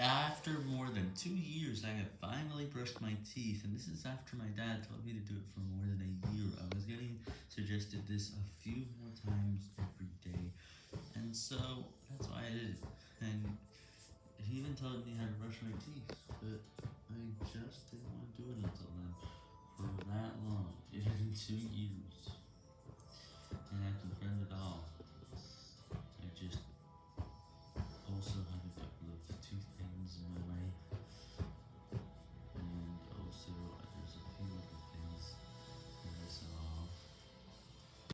After more than two years, I have finally brushed my teeth, and this is after my dad told me to do it for more than a year. I was getting suggested this a few more times every day, and so that's why I did it. And he even told me how to brush my teeth, but I just didn't want to do it until then, for that long, in two years.